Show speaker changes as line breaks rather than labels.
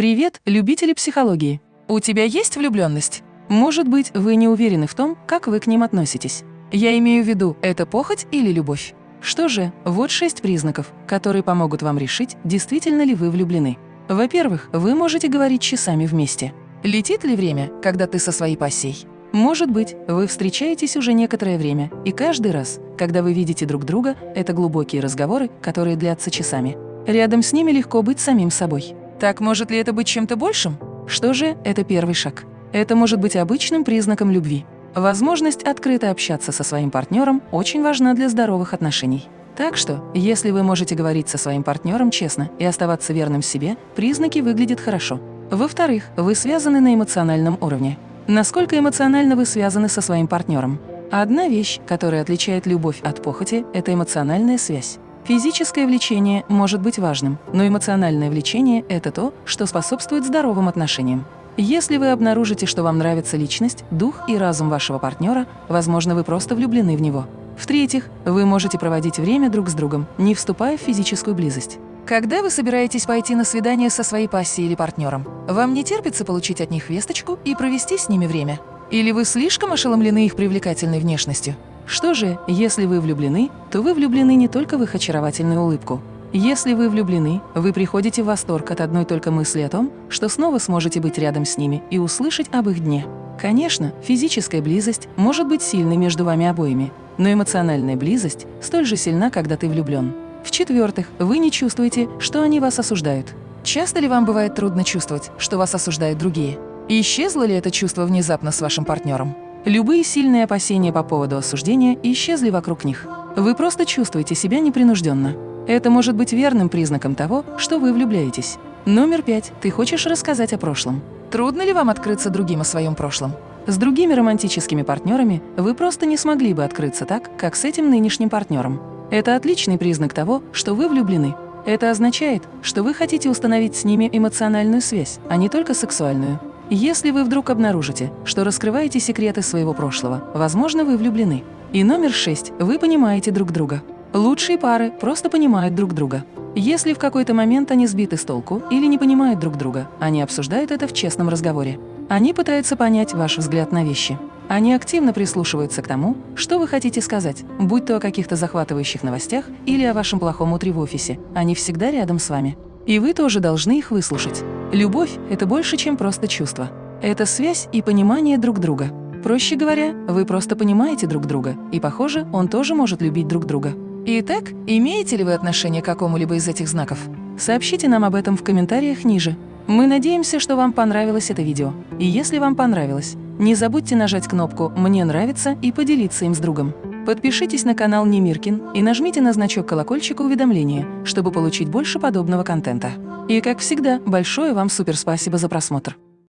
Привет, любители психологии! У тебя есть влюбленность? Может быть, вы не уверены в том, как вы к ним относитесь. Я имею в виду, это похоть или любовь? Что же, вот шесть признаков, которые помогут вам решить, действительно ли вы влюблены. Во-первых, вы можете говорить часами вместе. Летит ли время, когда ты со своей пассией? Может быть, вы встречаетесь уже некоторое время, и каждый раз, когда вы видите друг друга, это глубокие разговоры, которые длятся часами. Рядом с ними легко быть самим собой. Так может ли это быть чем-то большим? Что же, это первый шаг. Это может быть обычным признаком любви. Возможность открыто общаться со своим партнером очень важна для здоровых отношений. Так что, если вы можете говорить со своим партнером честно и оставаться верным себе, признаки выглядят хорошо. Во-вторых, вы связаны на эмоциональном уровне. Насколько эмоционально вы связаны со своим партнером? Одна вещь, которая отличает любовь от похоти – это эмоциональная связь. Физическое влечение может быть важным, но эмоциональное влечение – это то, что способствует здоровым отношениям. Если вы обнаружите, что вам нравится личность, дух и разум вашего партнера, возможно, вы просто влюблены в него. В-третьих, вы можете проводить время друг с другом, не вступая в физическую близость. Когда вы собираетесь пойти на свидание со своей пассией или партнером, вам не терпится получить от них весточку и провести с ними время? Или вы слишком ошеломлены их привлекательной внешностью? Что же, если вы влюблены, то вы влюблены не только в их очаровательную улыбку. Если вы влюблены, вы приходите в восторг от одной только мысли о том, что снова сможете быть рядом с ними и услышать об их дне. Конечно, физическая близость может быть сильной между вами обоими, но эмоциональная близость столь же сильна, когда ты влюблен. В-четвертых, вы не чувствуете, что они вас осуждают. Часто ли вам бывает трудно чувствовать, что вас осуждают другие? И исчезло ли это чувство внезапно с вашим партнером? Любые сильные опасения по поводу осуждения исчезли вокруг них. Вы просто чувствуете себя непринужденно. Это может быть верным признаком того, что вы влюбляетесь. Номер пять. Ты хочешь рассказать о прошлом. Трудно ли вам открыться другим о своем прошлом? С другими романтическими партнерами вы просто не смогли бы открыться так, как с этим нынешним партнером. Это отличный признак того, что вы влюблены. Это означает, что вы хотите установить с ними эмоциональную связь, а не только сексуальную. Если вы вдруг обнаружите, что раскрываете секреты своего прошлого, возможно, вы влюблены. И номер шесть. Вы понимаете друг друга. Лучшие пары просто понимают друг друга. Если в какой-то момент они сбиты с толку или не понимают друг друга, они обсуждают это в честном разговоре. Они пытаются понять ваш взгляд на вещи. Они активно прислушиваются к тому, что вы хотите сказать, будь то о каких-то захватывающих новостях или о вашем плохом утре в офисе. Они всегда рядом с вами. И вы тоже должны их выслушать. Любовь – это больше, чем просто чувство. Это связь и понимание друг друга. Проще говоря, вы просто понимаете друг друга, и, похоже, он тоже может любить друг друга. Итак, имеете ли вы отношение к какому-либо из этих знаков? Сообщите нам об этом в комментариях ниже. Мы надеемся, что вам понравилось это видео. И если вам понравилось, не забудьте нажать кнопку «Мне нравится» и поделиться им с другом. Подпишитесь на канал Немиркин и нажмите на значок колокольчика уведомления, чтобы получить больше подобного контента. И, как всегда, большое вам суперспасибо за просмотр.